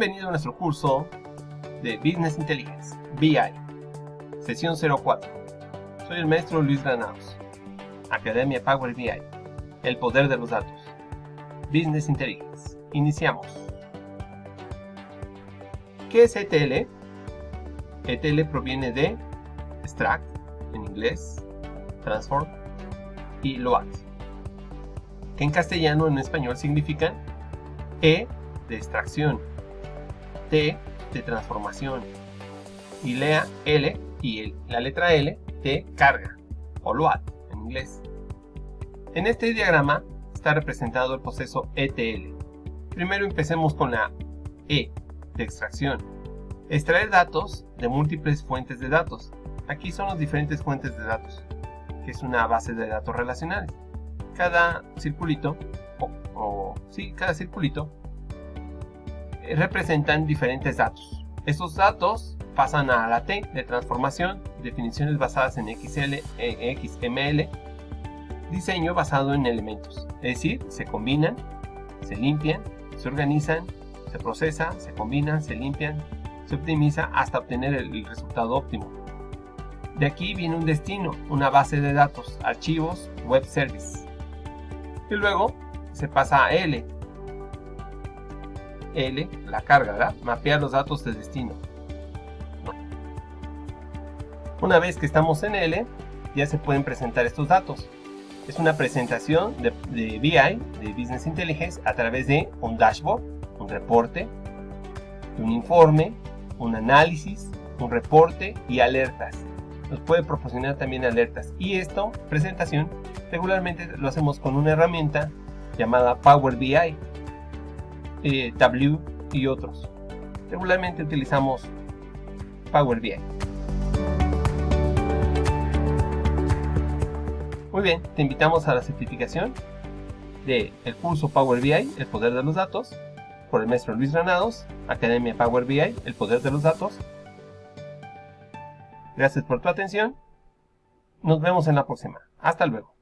Bienvenido a nuestro curso de Business Intelligence, BI, sesión 04. Soy el maestro Luis Granados, Academia Power BI, el poder de los datos. Business Intelligence. Iniciamos. ¿Qué es ETL? ETL proviene de extract, en inglés, transform, y load, que en castellano en español significan E de extracción, T de transformación y lea L y la letra L de carga o load en inglés. En este diagrama está representado el proceso ETL. Primero empecemos con la E de extracción. Extraer datos de múltiples fuentes de datos. Aquí son las diferentes fuentes de datos, que es una base de datos relacionales. Cada circulito, o, o sí, cada circulito representan diferentes datos. Estos datos pasan a la T de transformación, definiciones basadas en XL, e XML, diseño basado en elementos, es decir, se combinan, se limpian, se organizan, se procesa, se combinan, se limpian, se optimiza hasta obtener el resultado óptimo. De aquí viene un destino, una base de datos, archivos, web service. Y luego se pasa a L, L, la carga, ¿verdad? Mapear los datos de destino. Una vez que estamos en L, ya se pueden presentar estos datos. Es una presentación de, de BI, de Business Intelligence, a través de un dashboard, un reporte, un informe, un análisis, un reporte y alertas. Nos puede proporcionar también alertas. Y esto, presentación, regularmente lo hacemos con una herramienta llamada Power BI, eh, y otros. Regularmente utilizamos Power BI. Muy bien, te invitamos a la certificación de el curso Power BI, el poder de los datos, por el maestro Luis Granados, Academia Power BI, el poder de los datos. Gracias por tu atención. Nos vemos en la próxima. Hasta luego.